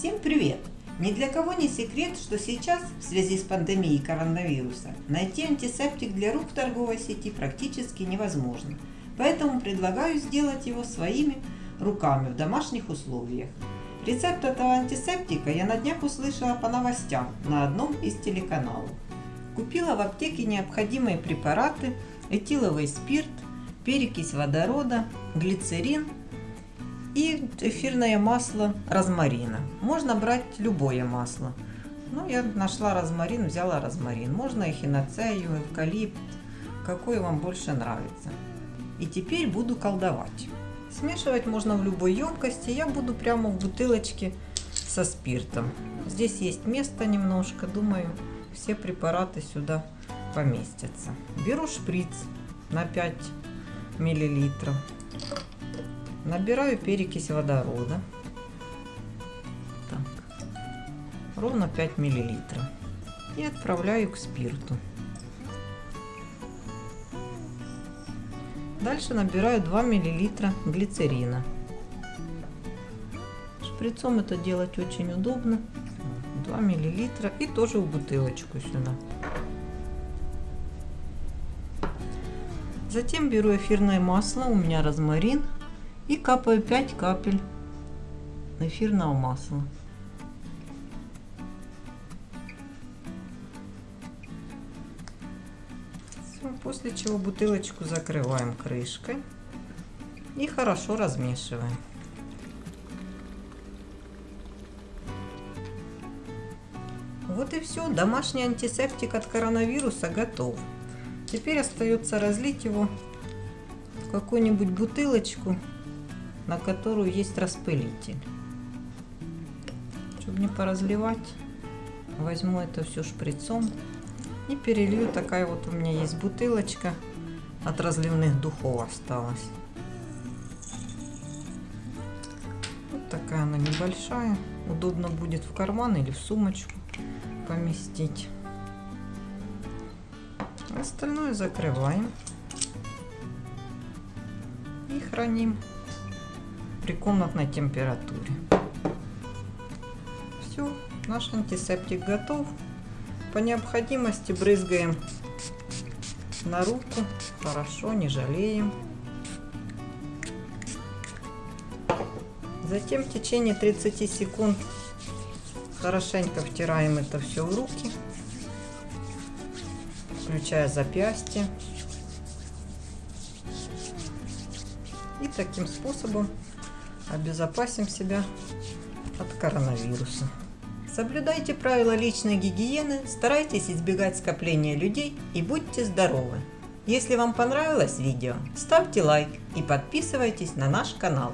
Всем привет! Ни для кого не секрет, что сейчас, в связи с пандемией коронавируса, найти антисептик для рук в торговой сети практически невозможно. Поэтому предлагаю сделать его своими руками в домашних условиях. Рецепт этого антисептика я на днях услышала по новостям на одном из телеканалов. Купила в аптеке необходимые препараты, этиловый спирт, перекись водорода, глицерин и эфирное масло розмарина. Можно брать любое масло. Ну, я нашла розмарин, взяла розмарин. Можно эхиноцею, эвкалипт, какой вам больше нравится. И теперь буду колдовать. Смешивать можно в любой емкости. Я буду прямо в бутылочке со спиртом. Здесь есть место немножко, думаю, все препараты сюда поместятся. Беру шприц на 5 миллилитров. Набираю перекись водорода. Так. Ровно 5 миллилитров. И отправляю к спирту. Дальше набираю 2 миллилитра глицерина. Шприцом это делать очень удобно. 2 миллилитра и тоже в бутылочку сюда. Затем беру эфирное масло, у меня розмарин, и капаю 5 капель эфирного масла. После чего бутылочку закрываем крышкой и хорошо размешиваем. Вот и все, домашний антисептик от коронавируса готов. Теперь остается разлить его в какую-нибудь бутылочку, на которую есть распылитель. Чтобы не поразливать, возьму это все шприцом и перелью. Такая вот у меня есть бутылочка от разливных духов осталась. Вот такая она небольшая. Удобно будет в карман или в сумочку поместить. Остальное закрываем и храним при комнатной температуре. Все, наш антисептик готов. По необходимости брызгаем на руку. Хорошо, не жалеем. Затем в течение 30 секунд хорошенько втираем это все в руки включая запястье. И таким способом обезопасим себя от коронавируса. Соблюдайте правила личной гигиены, старайтесь избегать скопления людей и будьте здоровы. Если вам понравилось видео, ставьте лайк и подписывайтесь на наш канал.